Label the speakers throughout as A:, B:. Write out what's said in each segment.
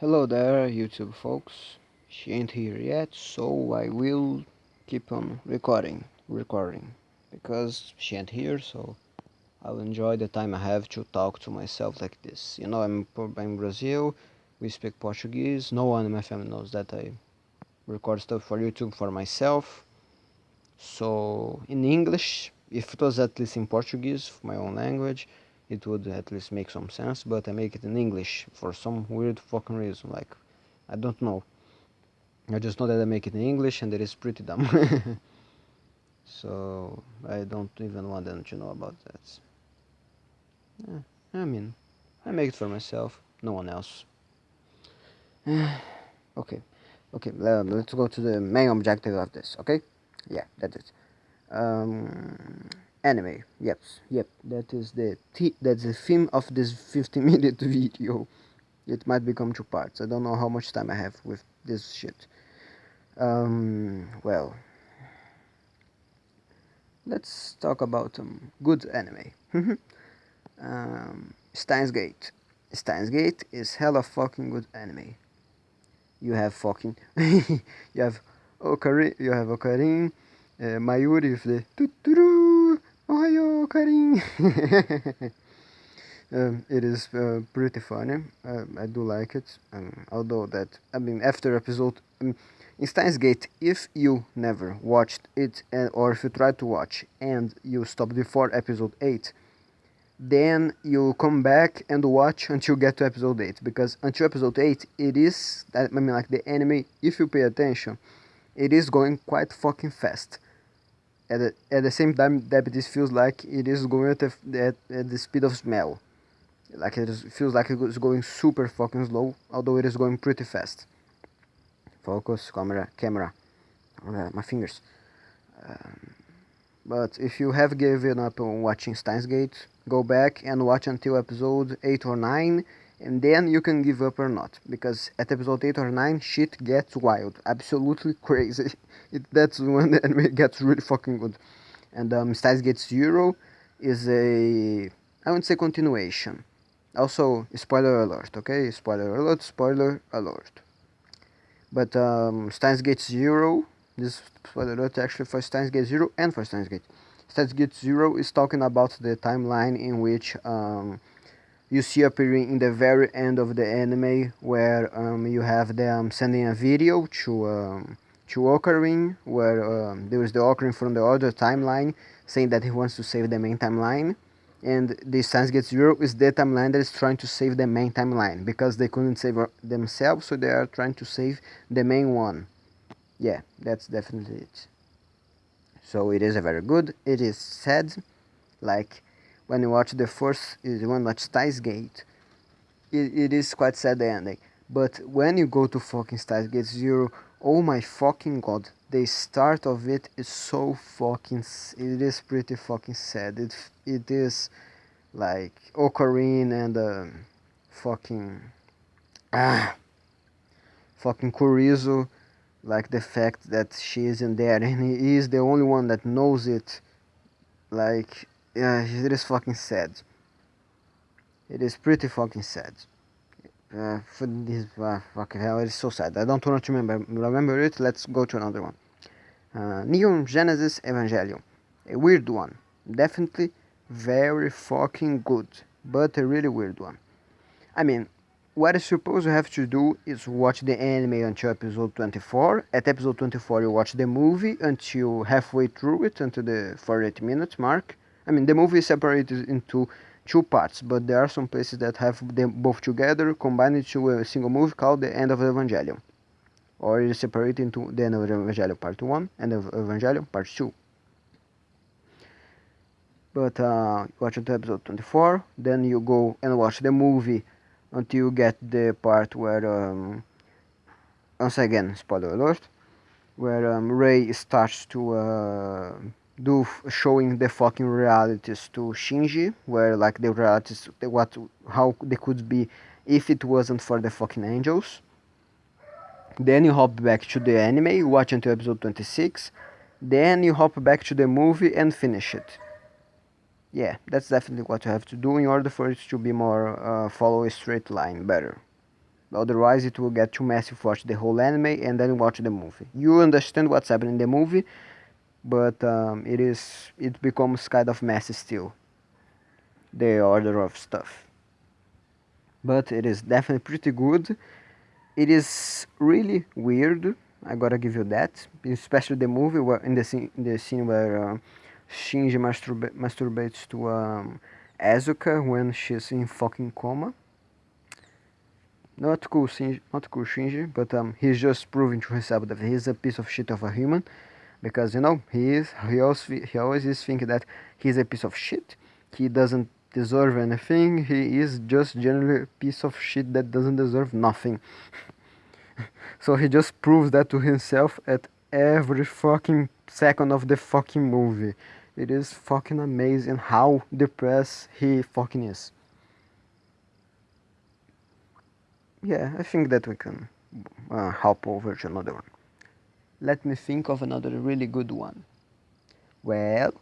A: Hello there, YouTube folks. She ain't here yet, so I will keep on recording, recording, because she ain't here, so I'll enjoy the time I have to talk to myself like this. You know, I'm in Brazil, we speak Portuguese, no one in my family knows that I record stuff for YouTube for myself. So, in English, if it was at least in Portuguese, my own language, it would at least make some sense, but I make it in English for some weird fucking reason, like, I don't know. I just know that I make it in English and it is pretty dumb. so, I don't even want them to know about that. Yeah, I mean, I make it for myself, no one else. okay, okay, um, let's go to the main objective of this, okay? Yeah, that's it. Um, anime. Yep. Yep. That is the that's the theme of this 50 minute video. It might become two parts. I don't know how much time i have with this shit. Um well. Let's talk about um good anime. Um steins gate. Steins gate is hella fucking good anime. You have fucking you have Okarin, you have Okarin, uh, Mayuri with the Um, it is uh, pretty funny. Uh, I do like it. Um, although that, I mean, after episode um, in Steins Gate, if you never watched it, and, or if you tried to watch and you stopped before episode eight, then you come back and watch until you get to episode 8 because until episode 8 it is I mean like the anime if you pay attention it is going quite fucking fast at the, at the same time diabetes feels like it is going at the, at, at the speed of smell. Like it is, feels like it is going super fucking slow although it is going pretty fast. Focus camera camera uh, my fingers. Um, but if you have given up on watching Steins Gate go back and watch until episode 8 or 9 and then you can give up or not because at episode 8 or 9 shit gets wild. Absolutely crazy. It, that's when the anime gets really fucking good. And um, Steins Gate Zero is a I wouldn't say continuation. Also spoiler alert okay? Spoiler alert spoiler alert. But um, Steins Gate Zero this spoiler alert actually for Steins Gate Zero and for Steins Gate. Steins Gate Zero is talking about the timeline in which um, you see appearing in the very end of the anime where um, you have them sending a video to um, to Okarin where um, there is the Okarin from the other timeline saying that he wants to save the main timeline. And the Steins Gate Zero is the timeline that is trying to save the main timeline because they couldn't save themselves so they are trying to save the main one. Yeah that's definitely it. So it is a very good it is sad like when you watch the first one watch Steins Gate, it, it is quite sad ending. But when you go to fucking Steins Gate Zero, oh my fucking god, the start of it is so fucking, it is pretty fucking sad. It, it is like Okarin and uh, fucking, ah, fucking Kurisu, like the fact that she isn't there and he is the only one that knows it, like yeah, it is fucking sad. It is pretty fucking sad. Uh, for this, uh, fucking hell, it is so sad. I don't want to remember remember it. Let's go to another one. Uh, Neon Genesis Evangelion, a weird one. Definitely very fucking good, but a really weird one. I mean, what I suppose you have to do is watch the anime until episode 24. At episode 24, you watch the movie until halfway through it, until the 48 minute mark I mean, the movie is separated into two parts, but there are some places that have them both together, combined into a single movie called The End of the Evangelion. Or it is separated into The End of Evangelion Part 1 and of Evangelion Part 2. But uh, watch until episode 24, then you go and watch the movie until you get the part where, um, once again, spoiler alert, where um, Rei starts to uh, do showing the fucking realities to Shinji, where like the realities, what, how they could be if it wasn't for the fucking angels. Then you hop back to the anime, watch until episode 26. Then you hop back to the movie and finish it. Yeah, that's definitely what you have to do in order for it to be more, uh, follow a straight line better. Otherwise, it will get too messy watch the whole anime and then watch the movie. You understand what's happening in the movie, but um, it is it becomes kind of messy still. The order of stuff. But it is definitely pretty good. It is really weird. I gotta give you that, especially the movie where in the scene the scene where uh, Shinji masturba masturbates to um, Asuka when she's in fucking coma. Not cool, Shinji, not cool Shinji, but um, he's just proving to himself that he's a piece of shit of a human, because you know he is. He always he always is thinking that he's a piece of shit. He doesn't deserve anything. He is just generally a piece of shit that doesn't deserve nothing. so he just proves that to himself at every fucking second of the fucking movie. It is fucking amazing how depressed he fucking is. yeah, I think that we can uh, hop over to another one. Let me think of another really good one. Well,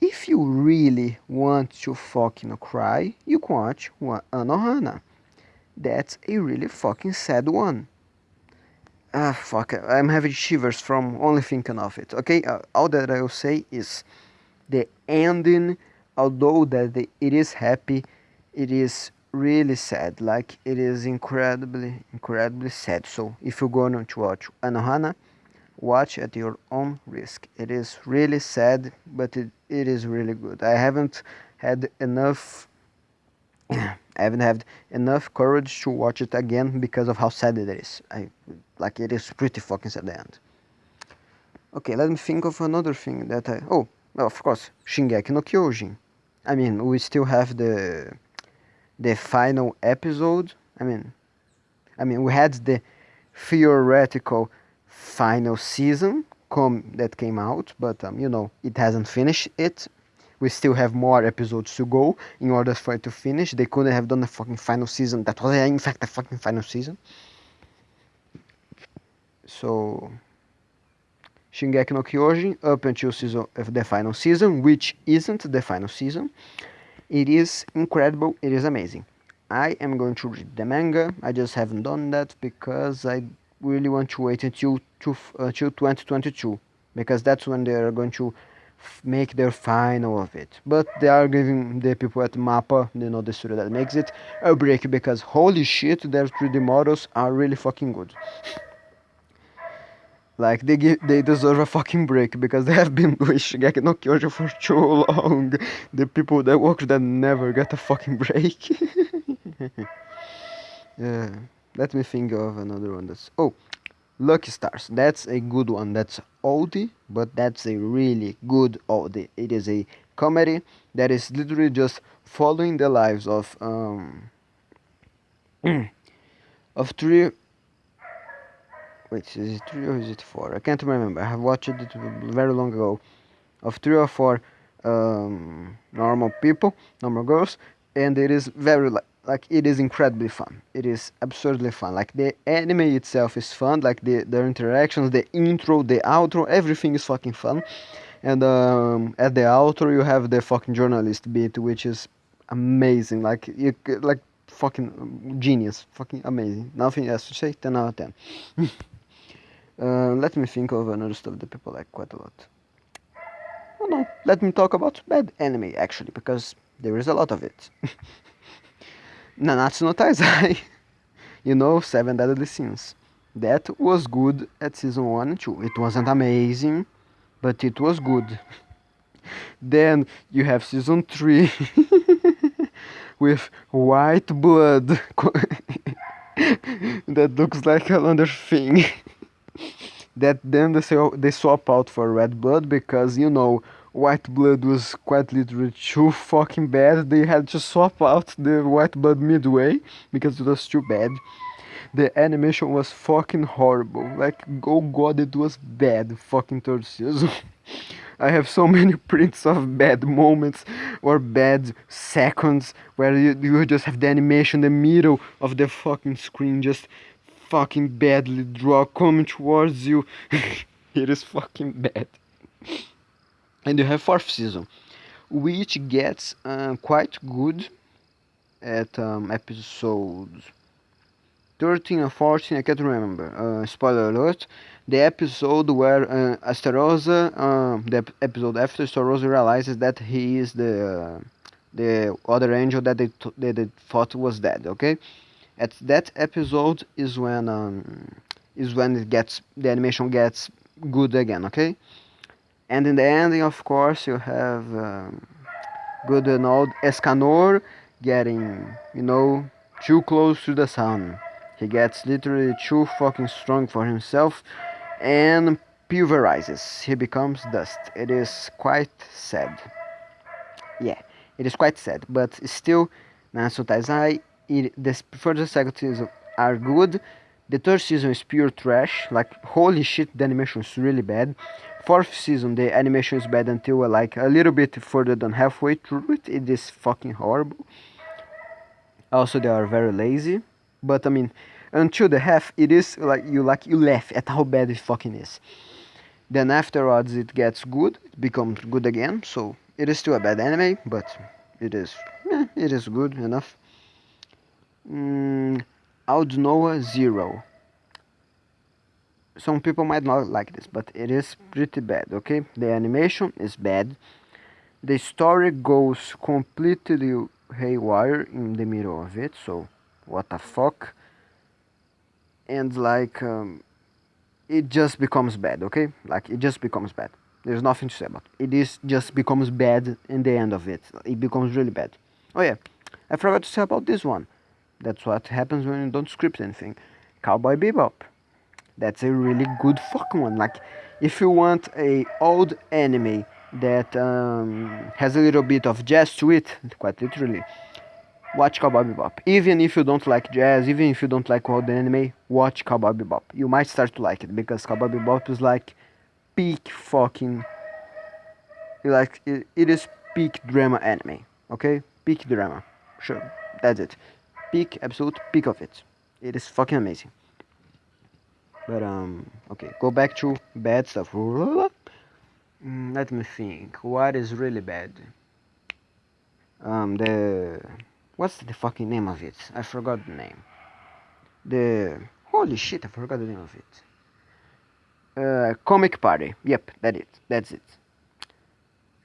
A: if you really want to fucking cry, you can watch Anohana. That's a really fucking sad one. Ah, fuck, I'm having shivers from only thinking of it. Okay, uh, all that I will say is the ending, although that the, it is happy, it is really sad like it is incredibly incredibly sad so if you're going to watch Anohana watch at your own risk. It is really sad but it, it is really good. I haven't had enough I haven't had enough courage to watch it again because of how sad it is. I like it is pretty fucking sad at the end. Okay let me think of another thing that I oh well, of course Shingeki no Kyojin. I mean we still have the the final episode. I mean, I mean, we had the theoretical final season come that came out, but um, you know, it hasn't finished it. We still have more episodes to go in order for it to finish. They couldn't have done the fucking final season. That was, in fact, the fucking final season. So, Shingeki no Kyojin up until season of the final season, which isn't the final season. It is incredible, it is amazing. I am going to read the manga, I just haven't done that because I really want to wait until, to, uh, 2022 because that's when they are going to make their final of it. But they are giving the people at MAPPA, you know, the studio that makes it, a break because holy shit, their 3D models are really fucking good. Like they give, they deserve a fucking break because they have been doing Shingeki no Kyojin for too long. The people that work that never get a fucking break. yeah, let me think of another one that's oh, Lucky Stars. That's a good one. That's oldie, but that's a really good oldie. It is a comedy that is literally just following the lives of um of three wait is it three or is it four I can't remember I have watched it very long ago of three or four um, normal people normal girls and it is very like like it is incredibly fun. It is absurdly fun. Like the anime itself is fun. Like the their interactions the intro the outro everything is fucking fun. And um, at the outro you have the fucking journalist bit which is amazing. Like you like fucking genius. Fucking amazing. Nothing else to say. 10 out of 10 Uh, let me think of another stuff that people like quite a lot. No, let me talk about bad anime actually, because there is a lot of it. Nanatsu no Taizai, you know, Seven Deadly Sins. That was good at season 1 and 2. It wasn't amazing, but it was good. then you have season 3 with white blood that looks like another thing that then they, they swap out for red blood because you know white blood was quite literally too fucking bad they had to swap out the white blood midway because it was too bad the animation was fucking horrible like oh god it was bad fucking third season I have so many prints of bad moments or bad seconds where you, you just have the animation in the middle of the fucking screen just fucking badly draw coming towards you. it is fucking bad. And you have fourth season, which gets uh, quite good at um, episode 13 or 14, I can't remember. Uh, spoiler alert. The episode where uh, Estarossa, uh, the episode after Estarossa realizes that he is the the other angel that they, they, they thought was dead. Okay, at that episode is when um, is when it gets the animation gets good again. Okay, and in the ending, of course, you have um, good and old Escanor getting you know too close to the sun. He gets literally too fucking strong for himself and pulverizes. He becomes dust. It is quite sad. Yeah, it is quite sad, but still, Nanatsu Taizai, it, the first second season are good. The third season is pure trash. Like, holy shit, the animation is really bad. Fourth season, the animation is bad until like a little bit further than halfway through it. It is fucking horrible. Also, they are very lazy. But I mean, until the half, it is like you like you laugh at how bad it fucking is. Then afterwards, it gets good. It becomes good again. So it is still a bad anime, but it is eh, it is good enough. Mm, Aldnoah Zero. Some people might not like this, but it is pretty bad. Okay, the animation is bad. The story goes completely haywire in the middle of it so what the fuck? And like um, it just becomes bad okay? Like it just becomes bad. There's nothing to say about it. it is just becomes bad in the end of it. It becomes really bad. Oh yeah. I forgot to say about this one. That's what happens when you don't script anything. Cowboy bebop that's a really good fucking one like if you want a old anime that um, has a little bit of jazz to it, quite literally. Watch Cowboy Bebop. Even if you don't like jazz, even if you don't like the anime, watch Cowboy Bebop. You might start to like it because Cowboy Bebop is like peak fucking. Like it, it is peak drama anime. Okay, peak drama. Sure, that's it. Peak, absolute peak of it. It is fucking amazing. But um, okay, go back to bad stuff. Mm, let me think. What is really bad? Um, the what's the fucking name of it? I forgot the name. The holy shit, I forgot the name of it. Uh, comic party. Yep, that it. That's it.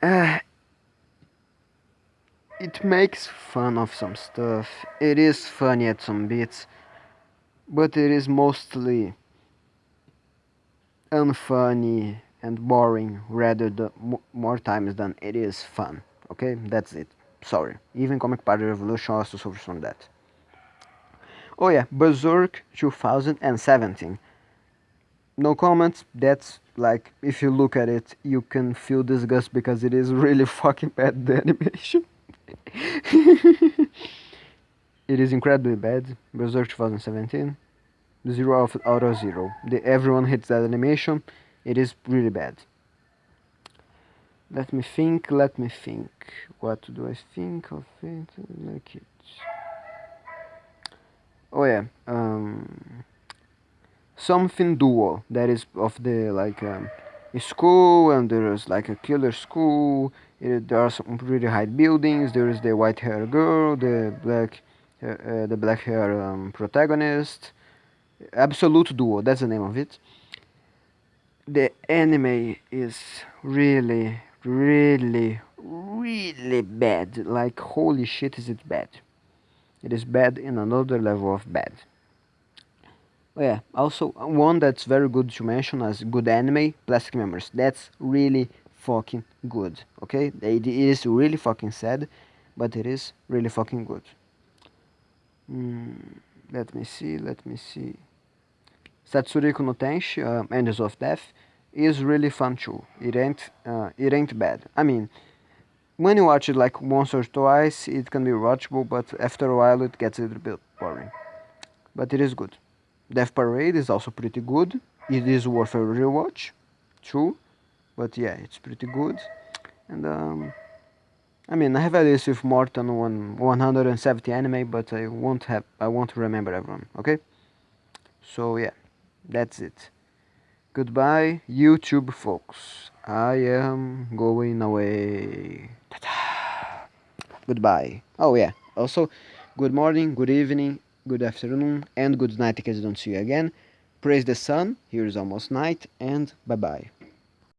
A: Uh, it makes fun of some stuff. It is funny at some bits, but it is mostly unfunny and boring rather more times than it is fun. Okay, that's it. Sorry. Even Comic Party Revolution also suffers from that. Oh yeah, Berserk 2017. No comments. That's like if you look at it, you can feel disgust because it is really fucking bad the animation. it is incredibly bad. Berserk 2017. Zero out of zero. The, everyone hits that animation. It is really bad. Let me think let me think. What do I think of it? Like it. Oh yeah um, something dual that is of the like um, school and there is like a killer school. It, there are some really high buildings. There is the white hair girl the black uh, uh, the black hair um, protagonist absolute duo that's the name of it. The anime is really really really bad. Like holy shit is it bad? It is bad in another level of bad. Oh yeah also one that's very good to mention as good anime plastic memories. That's really fucking good okay? It is really fucking sad but it is really fucking good. Mm, let me see let me see Satsuriku no Tenshi, uh, Angels of Death, is really fun too. It ain't, uh, it ain't bad. I mean, when you watch it like once or twice, it can be watchable, but after a while it gets a little bit boring. But it is good. Death Parade is also pretty good. It is worth a rewatch, true. But yeah, it's pretty good. And um, I mean, I have a list with more than one 170 anime, but I won't have, I won't remember everyone. Okay. So yeah. That's it. Goodbye, YouTube folks. I am going away. Goodbye. Oh, yeah. Also, good morning, good evening, good afternoon, and good night in case I don't see you again. Praise the sun, here is almost night, and bye bye.